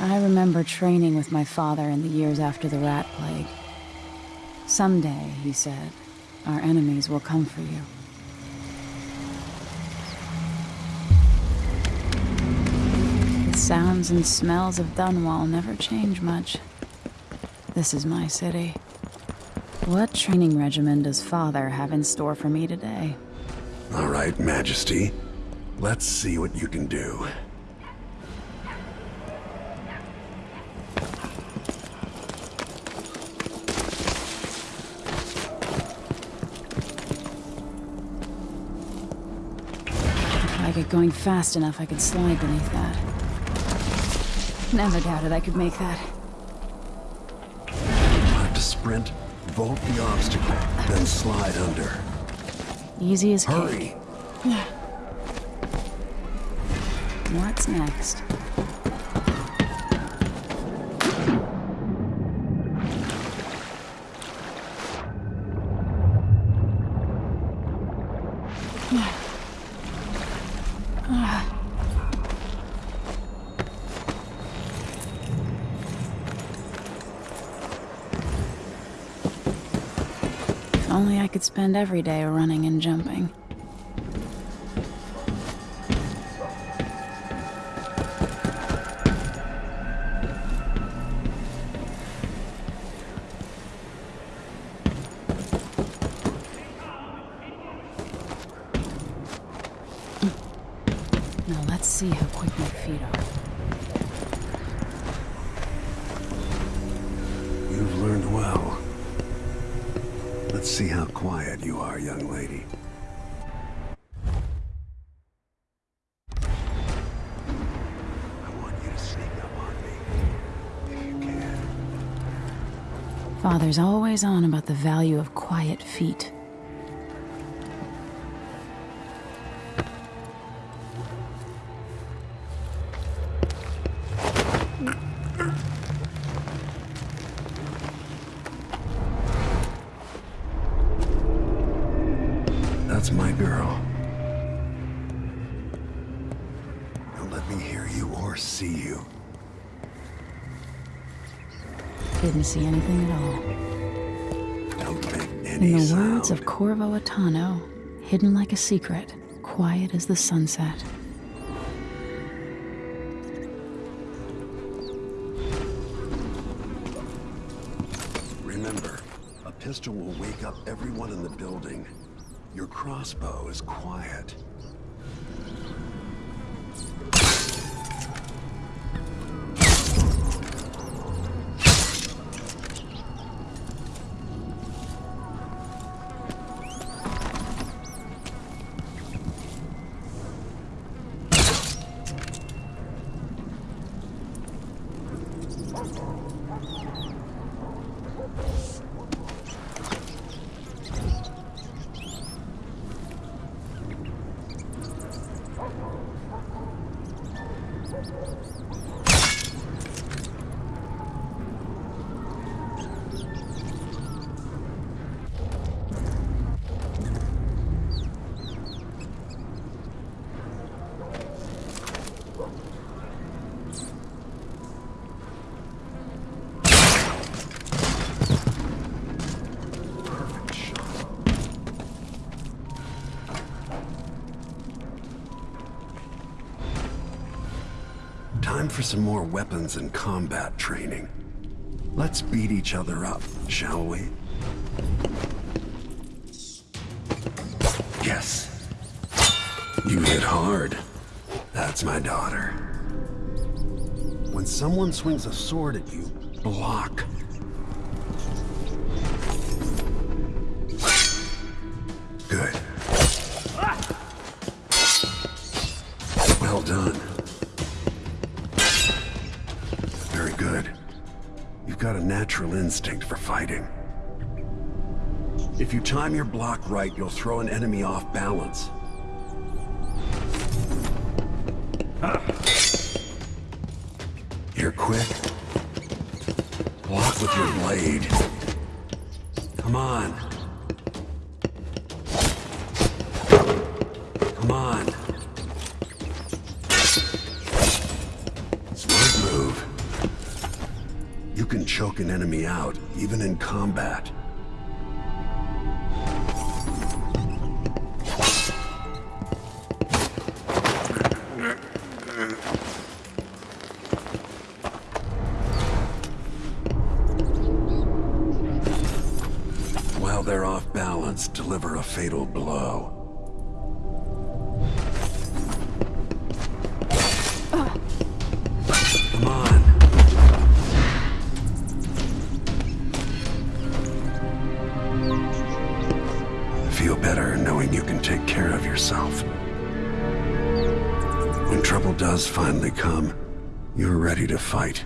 I remember training with my father in the years after the Rat Plague. Someday, he said, our enemies will come for you. The sounds and smells of Dunwall never change much. This is my city. What training regimen does father have in store for me today? All right, Majesty. Let's see what you can do. Going fast enough, I could slide beneath that. Never doubted I could make that. Have to sprint, vault the obstacle, then slide under. Easy as Hurry! cake. What's next? If only I could spend every day running and jumping. See how quick my feet are. You've learned well. Let's see how quiet you are, young lady. I want you to sneak up on me, if you can. Father's always on about the value of quiet feet. That's my girl. Don't let me hear you or see you. Didn't see anything at all. Don't make any In the sound. words of Corvo Attano, hidden like a secret, quiet as the sunset. Remember, a pistol will wake up everyone in the building. Your crossbow is quiet. Thank you. Time for some more weapons and combat training. Let's beat each other up, shall we? Yes. You hit hard. That's my daughter. When someone swings a sword at you, block. Natural instinct for fighting. If you time your block right, you'll throw an enemy off balance. You're quick. Block with your blade. Come on. Choke an enemy out, even in combat. While they're off balance, deliver a fatal blow. Does finally come, you're ready to fight.